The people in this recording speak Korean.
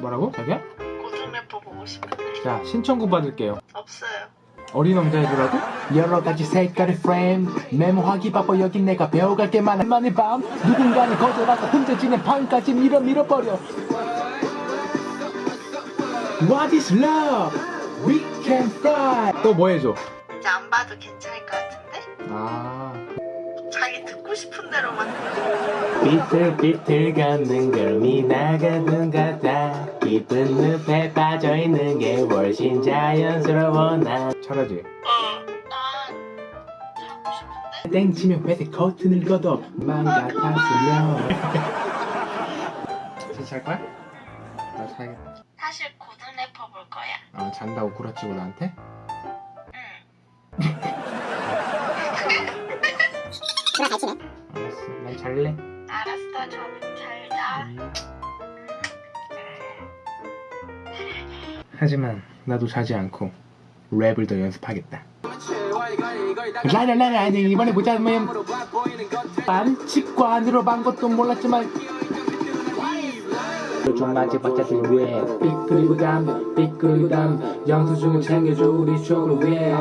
뭐라고? 자기야? 고등 래퍼 보고 싶은데 자 신청곡 받을게요 없어요. 어린 왕자해주라고? 여러 가지 색깔의 프레임 메모하기 바빠 여긴 내가 배워갈 게 많아 만의 밤 누군가는 거절하고 혼자지는 밤까지 밀어 밀어버려 What is love? We can fly 또 뭐 해줘? 이제 안 봐도 괜찮을 것 같은데? 아 자기 듣고 싶은 대로만 비틀비틀 걷는 걸음이 나가는 같아 깊은 늪에 빠져있는 게 훨씬 자연스러워 나 잘하지? 어. 땡치면 회색 커튼을 걷어 맘 같았으면 진짜 잘 거야? 나 자야겠다 사실 고등 래퍼 볼 거야. 아 잔다고 구라치고 나한테? 응. 알았어 난 잘래 알았어. 좀잘 자. 하지만 나도 자지 않고 랩을 더 연습하겠다. 라라라라 이번에 보자 면 반칙관으로 반 것도 몰랐지만. 좀 맞이받자 위해. 삐끄리고 담 삐끄리고 담 영수증을 챙겨줘 우리 추억을 위해